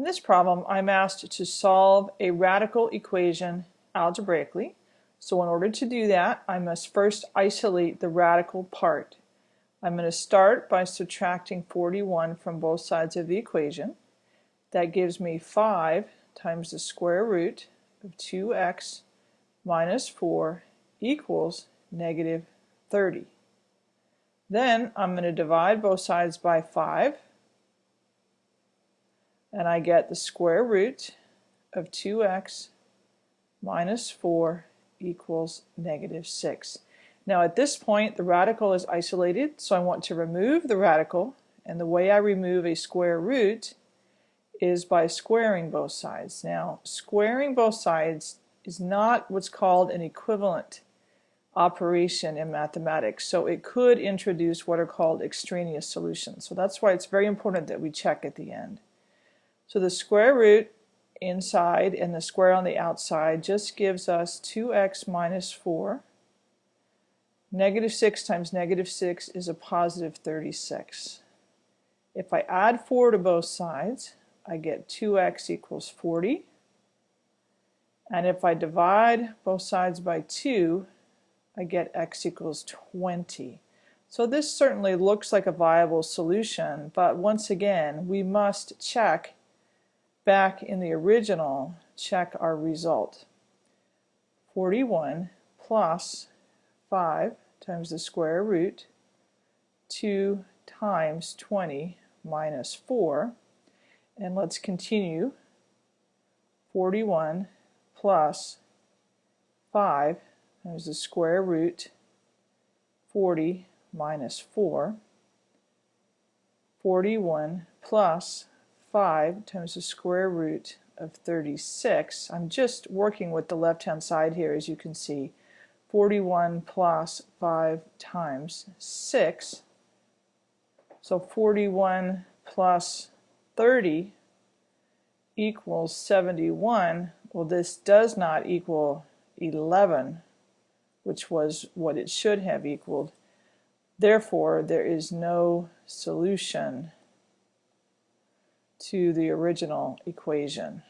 In this problem, I'm asked to solve a radical equation algebraically. So in order to do that, I must first isolate the radical part. I'm going to start by subtracting 41 from both sides of the equation. That gives me 5 times the square root of 2x minus 4 equals negative 30. Then I'm going to divide both sides by 5 and I get the square root of 2x minus 4 equals negative 6. Now at this point the radical is isolated so I want to remove the radical and the way I remove a square root is by squaring both sides. Now squaring both sides is not what's called an equivalent operation in mathematics so it could introduce what are called extraneous solutions. So that's why it's very important that we check at the end. So the square root inside and the square on the outside just gives us 2x minus 4. Negative 6 times negative 6 is a positive 36. If I add 4 to both sides, I get 2x equals 40. And if I divide both sides by 2, I get x equals 20. So this certainly looks like a viable solution, but once again, we must check back in the original, check our result. 41 plus 5 times the square root 2 times 20 minus 4 and let's continue. 41 plus 5 times the square root 40 minus 4 41 plus 5 times the square root of 36. I'm just working with the left hand side here as you can see. 41 plus 5 times 6. So 41 plus 30 equals 71. Well this does not equal 11 which was what it should have equaled. Therefore there is no solution to the original equation.